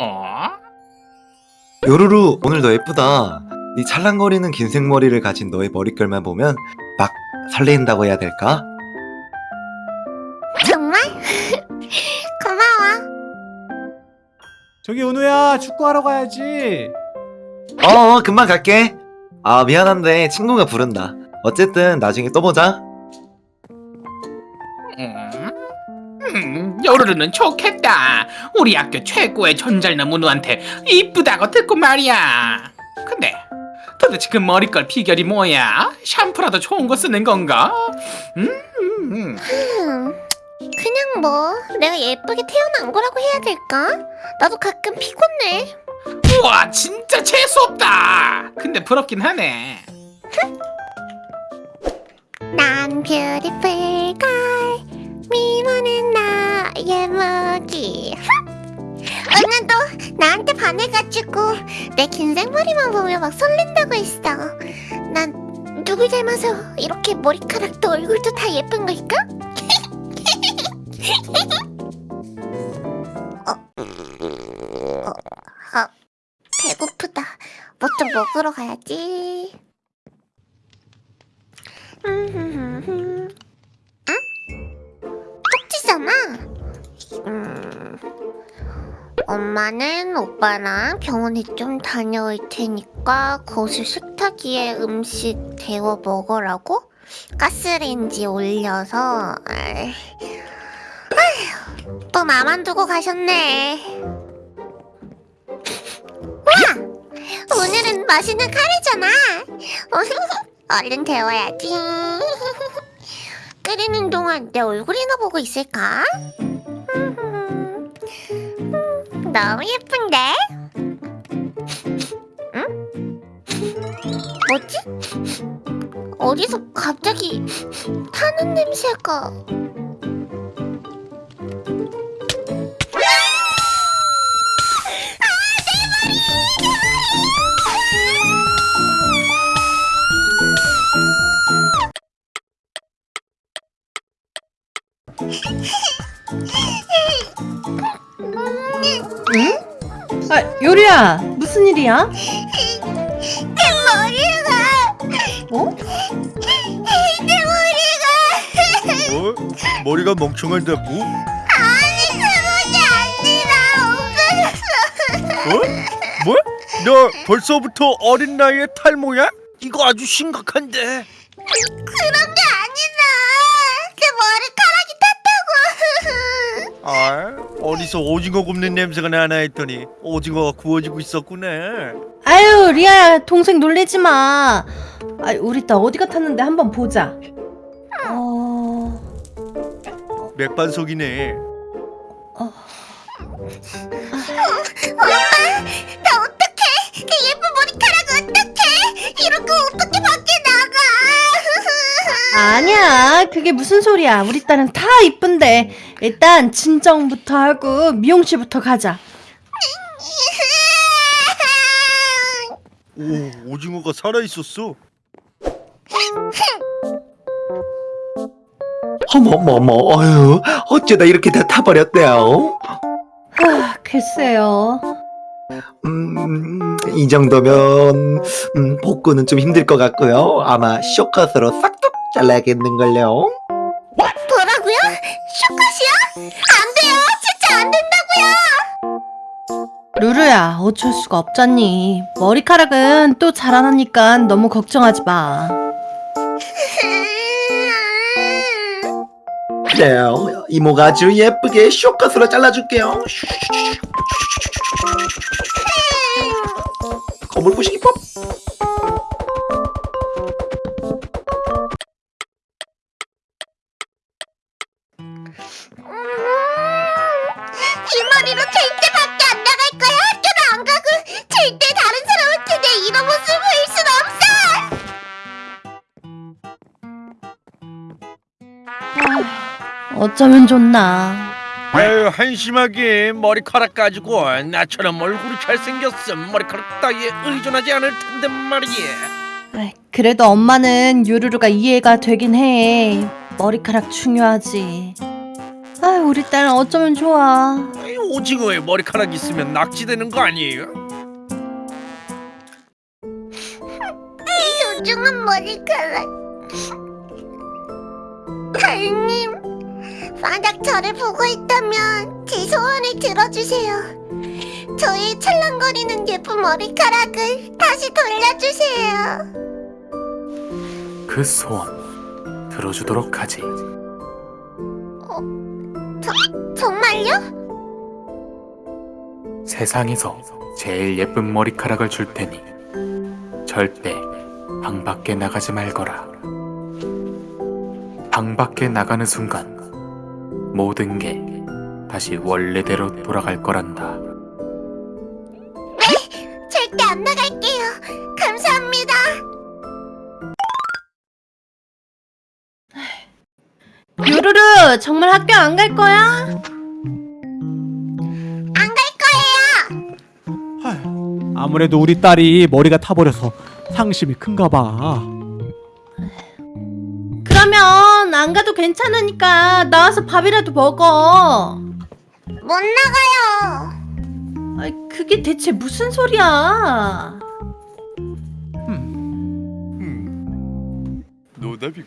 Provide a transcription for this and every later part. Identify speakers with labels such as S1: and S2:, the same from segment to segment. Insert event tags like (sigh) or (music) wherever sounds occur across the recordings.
S1: 어?
S2: 요루루 오늘 너 예쁘다 이 찰랑거리는 긴 생머리를 가진 너의 머릿결만 보면 막 설레인다고 해야 될까?
S3: 정말? (laughs) 고마워.
S4: 저기 은우야 축구하러 가야지
S2: 어 금방 갈게 아 미안한데 친구가 부른다 어쨌든 나중에 또 보자
S1: 요루루는 좋겠다. 우리 학교 최고의 전잘남 은우한테 이쁘다고 듣고 말이야. 근데 도대체 그 머리결 비결이 뭐야? 샴푸라도 좋은 거 쓰는 건가? 음, 음, 음.
S3: 음, 그냥 뭐 내가 예쁘게 태어난 거라고 해야 될까? 나도 가끔 피곤해.
S1: 우와 진짜 재수없다. 근데 부럽긴 하네.
S3: 난 beautiful girl 미모는 나 의 무기. 오늘도 나한테 반해가지고 내 긴 생머리만 보면 막 설렌다고 했어. 난 누굴 닮아서 이렇게 머리카락도 얼굴도 다 예쁜 걸까? (laughs) 어, 어, 아, 배고프다. 뭐 좀 먹으러 가야지 엄마는 오빠랑 병원에 좀 다녀올 테니까 거실 식탁 위에 음식 데워 먹으라고 가스레인지 올려서. 아이, 아휴, 또 나만 두고 가셨네. 와, 오늘은 맛있는 카레잖아. (laughs) 얼른 데워야지. (laughs) 끓이는 동안 내 얼굴이나 보고 있을까? 음, 너무 예쁜데? 응? 뭐지? 어디서 갑자기 타는 냄새가?
S5: 아, 요리야, 무슨 일이야?
S3: 내 머리가
S5: 어?
S3: 내 머리가
S6: 어? 머리가 멍청하다고?
S3: 아니 아니라 없어졌어
S6: 어? 뭐? 너 벌써부터 어린 나이에 탈모야? 이거 아주 심각한데.
S3: 그런 게 아니라 내 머리카락이 탔다고
S6: 아, 어디서 오징어 굽는 냄새가 나나 했더니 오징어가 구워지고 있었구나.
S5: 아유, 리아야, 동생 놀리지 마. 아, 우리 딸 어디 갔었는데 한번 보자. 어,
S6: 맥반석이네.
S5: 아니야, 그게 무슨 소리야. 우리 딸은 다 이쁜데. 일단 진정부터 하고 미용실부터 가자.
S6: 오, 오징어가 살아 있었어.
S2: 어머머머 어휴 어쩌다 이렇게 다 타버렸대요
S5: 하, 글쎄요.
S2: 음, 이 정도면 음, 복구는 좀 힘들 것 같고요 아마 쇼컷으로 싹둑 잘라야겠는걸요
S3: 뭐라고요? 쇼컷이요? 안 돼요 진짜 안 된다고요
S5: 루루야, 어쩔 수가 없잖니. 머리카락은 또 자라나니까 너무 걱정하지 마.
S2: 그래요 이모가 아주 예쁘게 쇼컷으로 잘라줄게요 거울 보시기 법
S3: 어
S5: 어쩌면 좋나.
S6: 아유, 한심하게 머리카락 가지고 나처럼 얼굴이 잘생겼음 머리카락 따위에 의존하지 않을 텐데 말이야.
S5: 그래도 엄마는 유루루가 이해가 되긴 해. 머리카락 중요하지. 아유, 우리 딸 어쩌면 좋아.
S6: 이 오징어에 머리카락 있으면 낙지되는 거 아니에요?
S3: 소중한 머리카락. 달님, 만약 저를 보고 있다면 제 소원을 들어주세요. 저의 찰랑거리는 예쁜 머리카락을 다시 돌려주세요.
S1: 그 소원 들어주도록 하지.
S3: 정말요?
S1: 세상에서 제일 예쁜 머리카락을 줄 테니 절대 방 밖에 나가지 말거라. 방 밖에 나가는 순간 모든 게 다시 원래대로 돌아갈 거란다.
S3: 절대 안 나갈게요. 감사합니다.
S5: 요루루 정말 학교 안 갈 거야?
S3: 안 갈 거예요.
S4: 헐, 아무래도 우리 딸이 머리가 타버려서 상심이 큰가 봐.
S5: 안 가도 괜찮으니까 나와서 밥이라도 먹어.
S3: 못 나가요.
S5: 아이, 그게 대체 무슨 소리야?
S6: 노답이군.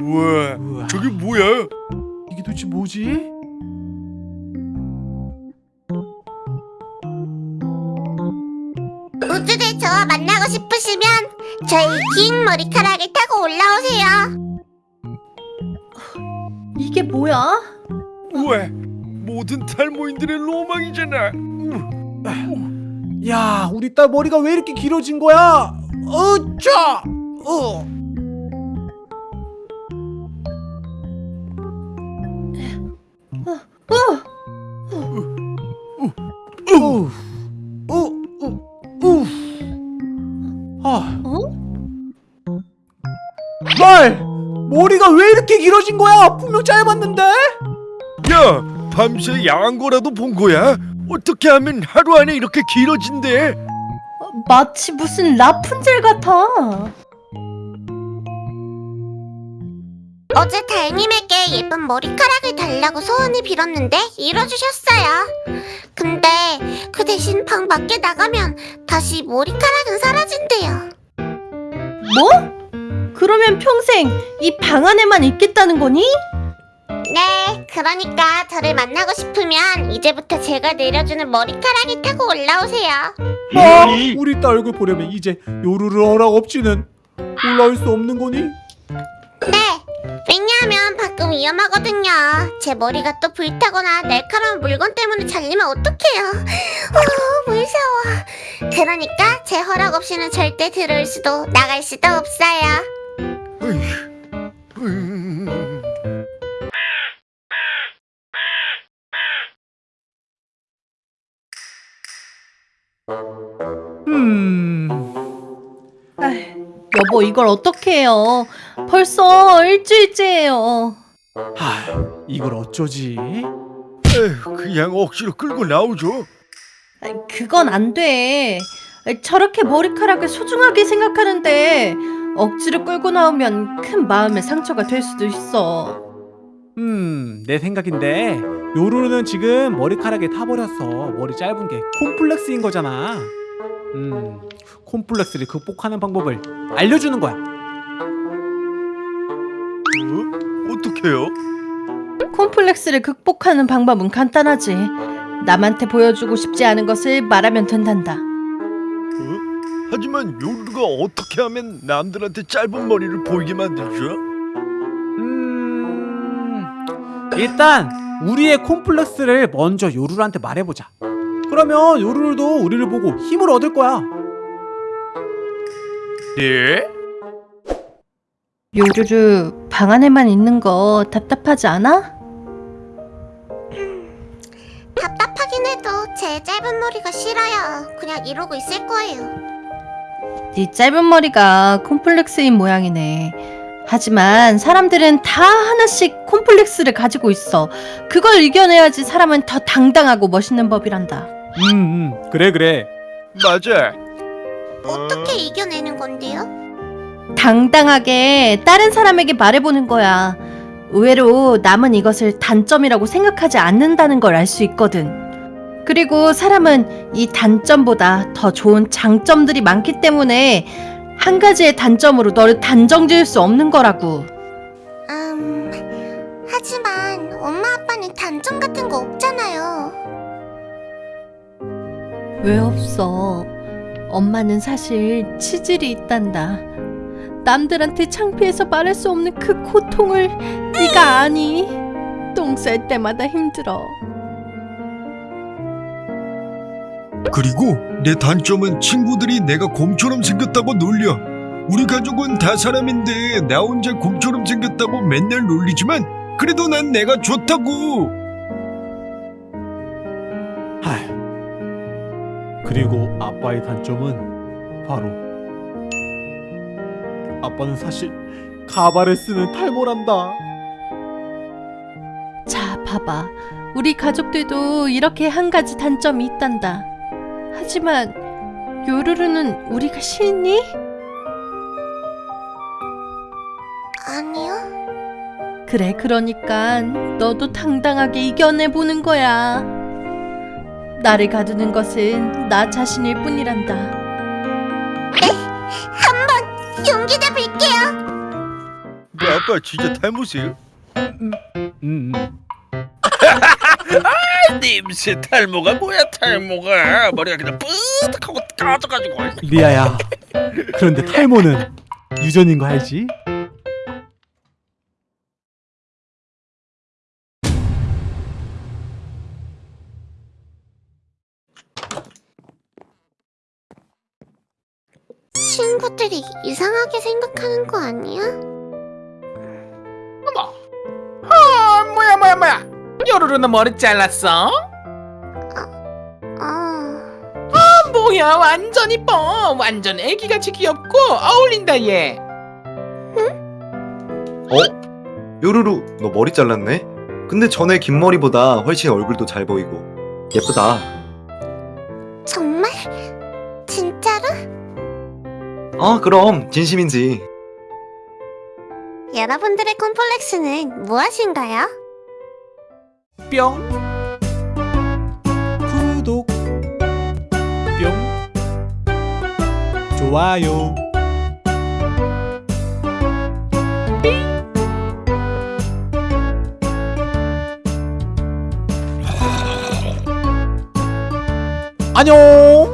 S6: 우와,
S4: 우와,
S6: 저게 뭐야?
S4: 이게 도대체 뭐지?
S3: 저희 긴 머리카락을 타고 올라오세요.
S5: 이게 뭐야?
S6: 우와, 모든 탈모인들의 로망이잖아.
S4: 야, 우리 딸 머리가 왜 이렇게 길어진 거야? 어짜! 어.
S5: 어,
S4: 이렇게 길어진 거야? 분명 짧았는데?
S6: 야, 밤새 야한 거라도 본 거야? 어떻게 하면 하루 안에 이렇게 길어진대?
S5: 마치 무슨 라푼젤 같아.
S3: 어제 달님에게 예쁜 머리카락을 달라고 소원을 빌었는데 이뤄주셨어요. 근데 그 대신 방 밖에 나가면 다시 머리카락은 사라진대요.
S5: 뭐? 그러면 평생 이 방 안에만 있겠다는 거니?
S3: 네, 그러니까 저를 만나고 싶으면 이제부터 제가 내려주는 머리카락을 타고 올라오세요.
S4: 아, 우리 딸 얼굴 보려면 이제 요루루 허락 없이는 올라올 수 없는 거니?
S3: 네, 왜냐하면 밖은 위험하거든요. 제 머리가 또 불타거나 날카로운 물건 때문에 잘리면 어떡해요. 어, 무서워. 그러니까 제 허락 없이는 절대 들어올 수도 나갈 수도 없어요.
S6: 음.
S4: 음.
S5: 여보 이걸 어떻게 해요? 벌써 일주일째예요.
S4: 하, 이걸 어쩌지?
S6: 에휴, 그냥 억지로 끌고 나오죠.
S5: 그건 안 돼. 저렇게 머리카락을 소중하게 생각하는데 억지로 끌고 나오면 큰 마음의 상처가 될 수도 있어.
S4: 음, 내 생각인데 요루루는 지금 머리카락에 타버렸어. 머리 짧은 게 콤플렉스인 거잖아. 음, 콤플렉스를 극복하는 방법을 알려주는 거야.
S6: 어? 어떡해요?
S5: 콤플렉스를 극복하는 방법은 간단하지. 남한테 보여주고 싶지 않은 것을 말하면 된단다.
S6: 어? 하지만 요루가 어떻게 하면 남들한테 짧은 머리를 보이게 만들죠?
S4: 음, 일단 우리의 콤플렉스를 먼저 요루루한테 말해보자. 그러면 요루루도 우리를 보고 힘을 얻을 거야.
S6: 네?
S5: 요루루 방 안에만 있는 거 답답하지 않아?
S3: 답답하긴 해도 제 짧은 머리가 싫어요. 그냥 이러고 있을 거예요.
S5: 네 짧은 머리가 콤플렉스인 모양이네. 하지만 사람들은 다 하나씩 콤플렉스를 가지고 있어. 그걸 이겨내야지 사람은 더 당당하고 멋있는 법이란다.
S4: 음, 음, 그래 그래.
S6: 맞아.
S3: 어떻게 이겨내는 건데요?
S5: 당당하게 다른 사람에게 말해보는 거야. 의외로 남은 이것을 단점이라고 생각하지 않는다는 걸 알 수 있거든. 그리고 사람은 이 단점보다 더 좋은 장점들이 많기 때문에 한 가지의 단점으로 너를 단정 지을 수 없는 거라고.
S3: 음, 하지만 엄마 아빠는 단점 같은 거 없잖아요.
S5: 왜 없어? 엄마는 사실 치질이 있단다. 남들한테 창피해서 말할 수 없는 그 고통을 네가 아니? 똥 쌀 때마다 힘들어.
S7: 그리고 내 단점은 친구들이 내가 곰처럼 생겼다고 놀려. 우리 가족은 다 사람인데 나 혼자 곰처럼 생겼다고 맨날 놀리지만 그래도 난 내가 좋다고.
S4: 하. 그리고 아빠의 단점은 바로 아빠는 사실 가발을 쓰는 탈모란다.
S5: 자, 봐봐. 우리 가족들도 이렇게 한 가지 단점이 있단다. 하지만 요루루는 우리가 싫니?
S3: 아니요.
S5: 그래, 그러니까 너도 당당하게 이겨내 보는 거야. 나를 가두는 것은 나 자신일 뿐이란다.
S3: 한번 용기 내볼게요.
S6: 뭐 아빠 진짜 탈모세요?
S4: 음, 음. (laughs)
S6: 님새 탈모가 뭐야 탈모가 머리가 그냥 뿌듯하고 까져가지고
S4: 리아야. 그런데 탈모는 유전인 거 알지?
S3: 친구들이 이상하게 생각하는 거 아니야?
S1: 어머. 아, 뭐야 뭐야 뭐야. 요루루는 머리 잘랐어?
S3: 어,
S1: 뭐야 완전 이뻐. 완전 애기같이 귀엽고 어울린다 얘.
S2: 어? 요루루 너 머리 잘랐네? 근데 전에 긴 머리보다 훨씬 얼굴도 잘 보이고 예쁘다
S3: 정말? 진짜로?
S2: 아 그럼 진심인지
S3: 여러분들의 콤플렉스는 무엇인가요?
S1: 뿅.
S4: 구독. 뿅 좋아요. 안녕